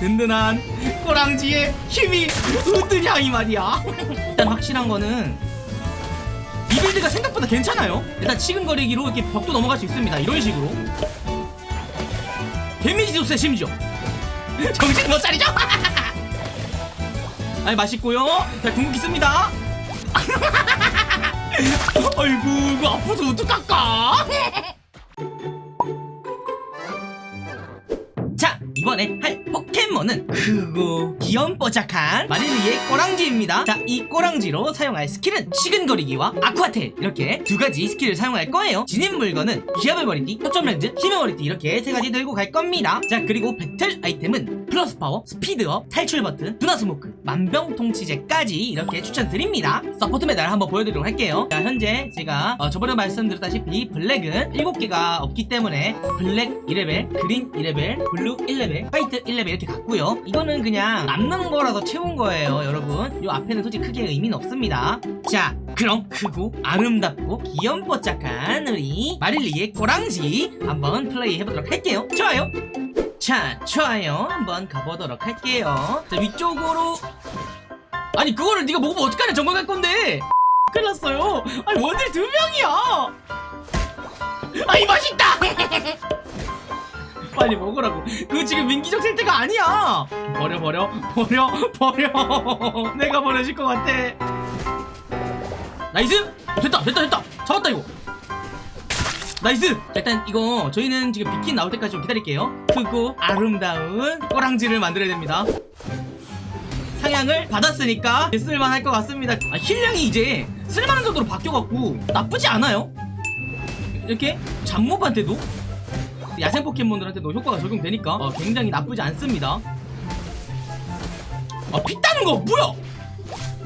든든한 꼬랑지의 힘이 으드냐 이 말이야. 일단 확실한 거는 이 빌드가 생각보다 괜찮아요. 일단 치근거리기로 이렇게 벽도 넘어갈 수 있습니다. 이런 식으로. 데미지 도 세 심지어 정신 못 차리죠? 아니 맛있고요. 자 궁극기 씁니다. 아이고 이거 아파서 어떡할까 포켓몬은 크고 귀염뽀짝한 마릴리의 꼬랑지입니다. 자 이 꼬랑지로 사용할 스킬은 치근거리기와 아쿠아테일 이렇게 두 가지 스킬을 사용할 거예요. 지닌 물건은 기합의 머리띠, 초점 렌즈, 힘의 머리띠 이렇게 세 가지 들고 갈 겁니다. 자 그리고 배틀 아이템은 플러스 파워, 스피드업, 탈출 버튼, 둔화 스모크, 만병통치제까지 이렇게 추천드립니다. 서포트 메달 한번 보여드리도록 할게요. 자 현재 제가 어, 저번에 말씀드렸다시피 블랙은 7개가 없기 때문에 블랙 1레벨, 그린 1레벨, 블루 1레벨, 화이트 1레벨 이렇게 갔고요. 이거는 그냥 남는 거라서 채운 거예요 여러분. 요 앞에는 솔직히 크게 의미는 없습니다. 자 그럼 크고 아름답고 귀염뽀짝한 우리 마릴리의 꼬랑지 한번 플레이 해보도록 할게요. 좋아요. 자 좋아요. 한번 가보도록 할게요. 자 위쪽으로. 아니 그거를 네가 먹으면 어떡하냐? 정글 갈 건데. 큰일 났어요. 아니 원딜 두 명이야. 아이 맛있다 빨리 먹으라고. 그거 지금 민기적 상태가 아니야. 버려 버려 버려 버려. 내가 버려질 것 같아. nice! 어, 됐다 됐다 됐다. 잡았다 이거. nice! 자, 일단 이거 저희는 지금 비퀸 나올 때까지 좀 기다릴게요. 크고 아름다운 꼬랑지를 만들어야 됩니다. 상향을 받았으니까 쓸만할 것 같습니다. 아, heal량이 이제 쓸만한 정도로 바뀌어갖고 나쁘지 않아요. 이렇게 잡몹한테도 야생 포켓몬들한테도 효과가 적용되니까 어, 굉장히 나쁘지 않습니다. 아, 피 따는 거 뭐야?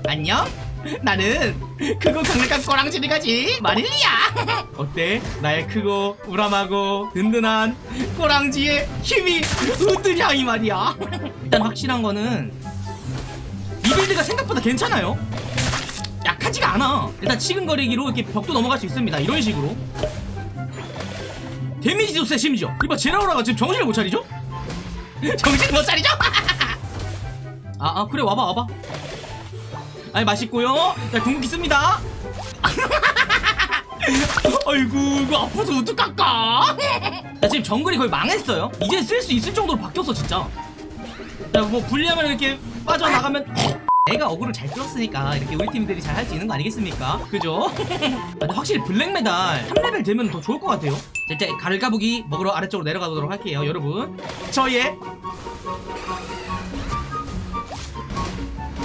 안녕? 나는 크고 강력한 꼬랑지를 가진 마릴리야 어때? 나의 크고 우람하고 든든한 꼬랑지의 힘이 으드냐 이 말이야. 일단 확실한 거는 이 빌드가 생각보다 괜찮아요. 약하지가 않아. 일단 치근거리기로 이렇게 벽도 넘어갈 수 있습니다. 이런 식으로 데미지도 세 심지어 이봐 제라오라가 지금 정신을 못 차리죠? 정신 못 차리죠? 아, 아 그래 와봐 와봐. 아니 맛있고요. 자 궁극기 씁니다. 아이고 이거 아파서 어떡할까? 자 지금 정글이 거의 망했어요. 이제 쓸 수 있을 정도로 바뀌었어 진짜. 자 뭐 불리하면 이렇게 빠져나가면 내가 어그를 잘 끌었으니까 이렇게 우리 팀들이 잘 할 수 있는 거 아니겠습니까? 그죠? 근데 확실히 블랙메달 3레벨 되면 더 좋을 것 같아요. 자 이제 가을가부기 먹으러 아래쪽으로 내려가 보도록 할게요 여러분. 저의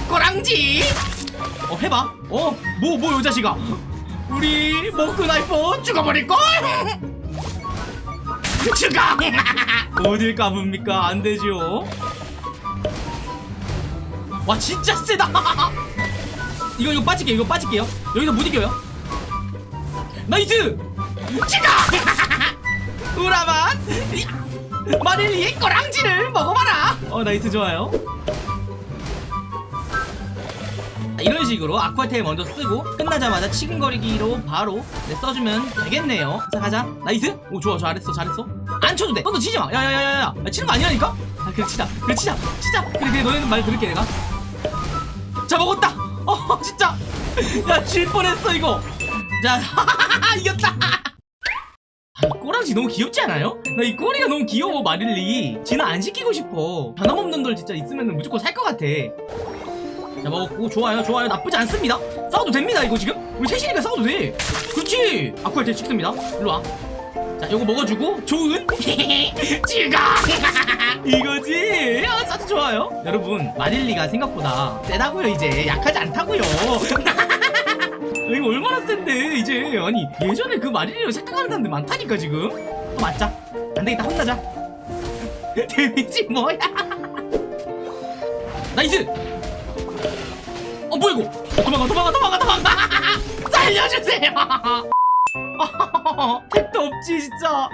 꼬랑지! 어 해봐. 어뭐 뭐요 자식아. 우리 모크나이퍼 죽어버릴걸? 죽어! 어딜 까봅니까? 안되죠 와 진짜 세다. 이거 이거 빠질게요 이거 빠질게요. 여기서 못 이겨요. nice! 죽어 우람한 마릴리의 꼬랑지를 먹어봐라. 어 nice 좋아요. 이런 식으로 아쿠아테일 먼저 쓰고 끝나자마자 치근거리기로 바로 네, 써주면 되겠네요. 자 가자. nice! 오 좋아 잘했어 잘했어. 안 쳐도 돼. 너도 치지마. 야야야야야. 치는 거 아니라니까? 아 그래 치자. 그래 치자. 치자. 그래 그래 너네는 말 들을게 내가 자 먹었다! 어 진짜! 야질 뻔했어 이거! 자 이겼다! 아, 이 꼬랑지 너무 귀엽지 않아요? 나 이 꼬리가 너무 귀여워 마릴리. 진아 안 시키고 싶어. 변함없는 널 진짜 있으면 무조건 살 것 같아. 자 먹었고 좋아요 좋아요. 나쁘지 않습니다. 싸워도 됩니다 이거 지금? 우리 셋이니까 싸워도 돼. 그렇지! 아쿠아테 찍습니다. 일로와 자 요거 먹어주고 좋은? 즐거 이거지? 아, 아주 좋아요. 여러분 마릴리가 생각보다 세다고요 이제. 약하지 않다고요. 이거 얼마나 센데 이제. 아니 예전에 그 마릴리로 착각하는 사람들 많다니까 지금. 또 맞자. 안되겠다 혼나자. 데미지 뭐야? nice! 어 뭐야 이거? 어, 도망가 도망가 도망가 도망가! 살려주세요 택도 없지 진짜.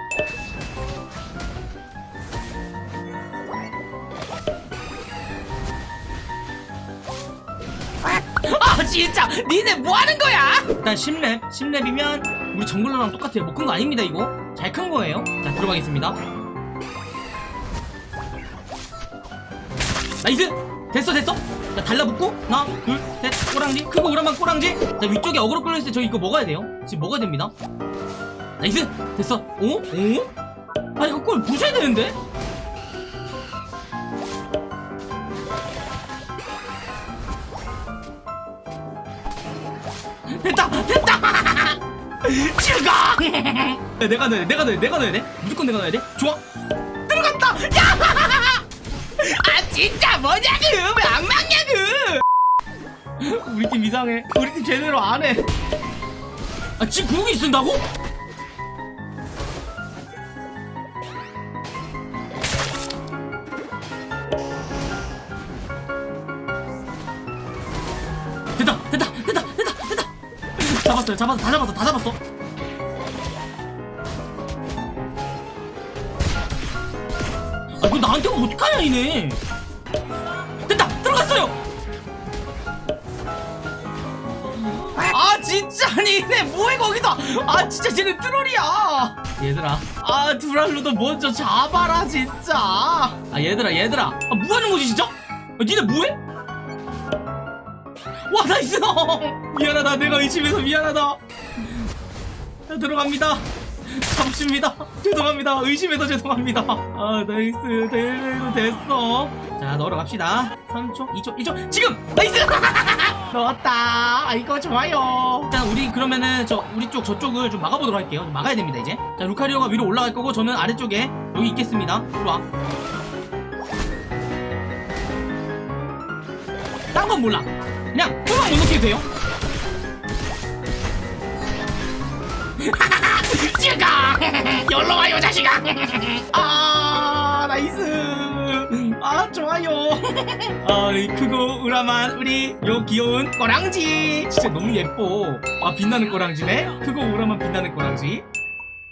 아 진짜. 니네 뭐하는 거야? 일단 10렙 10렙이면 우리 jungler랑 똑같아요. 뭐큰거 아닙니다 이거. 잘 큰 거예요. 자 들어가겠습니다. nice! 됐어 됐어 자 달라붙고 하나 둘셋 꼬랑지. 크고 우람한 꼬랑지. 자 위쪽에 어그로 끌려있을 때 저 이거 먹어야 돼요. 지금 먹어야 됩니다. nice! 됐어. 오? 오? 아 이거 골 부셔야 되는데? 됐다! 됐다! 야, 내가 넣어야 돼 내가 넣어야 돼 내가 넣어야 돼. 무조건 내가 넣어야 돼. 좋아. 들어갔다! 야! 아 진짜 뭐냐고! 막냐고 우리 팀 이상해. 우리 팀 제대로 안해. 아 지금 구욱이 쓴다고? 됐다 됐다 됐다 됐다. 됐다 잡았어요 잡았어 다 잡았어 다 잡았어. 아 이거 나한테 어떡하냐 이네 진짜 아니 이네 뭐해 거기서? 아 진짜 쟤는 트롤이야. 얘들아. 아 두랄로도 먼저 잡아라 진짜. 아 얘들아 얘들아. 아 뭐하는 거지 진짜? 아, 니네 뭐해? 와 nice 미안하다. 내가 의심해서 미안하다. 자 들어갑니다. 잡습니다. 죄송합니다. 의심해서 죄송합니다. 아 nice. 대회도 됐어. 자 넣으러 갑시다. 3초 2초 1초 지금! nice 넣었다. 아 이거 좋아요. 자 우리 그러면은 저 우리 쪽 저쪽을 좀 막아보도록 할게요. 좀 막아야 됩니다 이제. 자 루카리오가 위로 올라갈 거고 저는 아래쪽에 여기 있겠습니다. 좋아 딴건 몰라. 그냥 후방 못 넣게 돼요. 죽어 열로 와요 자식아! 아 nice 아 좋아요. 아이 크고 우람한 우리 요 귀여운 꼬랑지. 진짜 너무 예뻐. 아 빛나는 꼬랑지네. 크고 우람한 빛나는 꼬랑지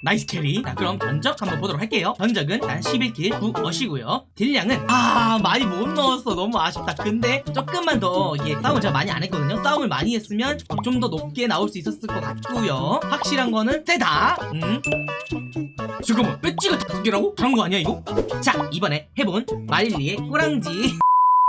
nice carry. 자 그럼 전적 한번 보도록 할게요. 전적은 단 11킬 9어시고요. 딜량은 아 많이 못 넣었어. 너무 아쉽다. 근데 조금만 더 이게 싸움을 제가 많이 안 했거든요. 싸움을 많이 했으면 좀 더 높게 나올 수 있었을 것 같고요. 확실한 거는 세다. 음. 잠깐만 배지가 다섯 개라고? 다른 거 아니야 이거? 자 이번에 해본 마릴리의 꼬랑지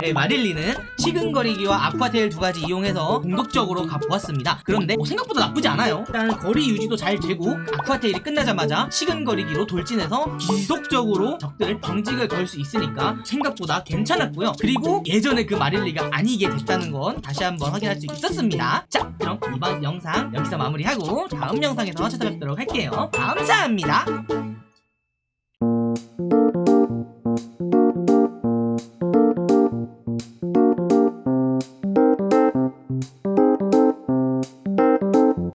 네, 마릴리는 치근거리기와 아쿠아테일 두 가지 이용해서 공격적으로 가보았습니다. 그런데 뭐 생각보다 나쁘지 않아요. 일단 거리 유지도 잘 되고 아쿠아테일이 끝나자마자 치근거리기로 돌진해서 지속적으로 적들 경직을 걸 수 있으니까 생각보다 괜찮았고요. 그리고 예전에 그 마릴리가 아니게 됐다는 건 다시 한번 확인할 수 있었습니다. 자 그럼 이번 영상 여기서 마무리하고 다음 영상에서 찾아뵙도록 할게요. 감사합니다.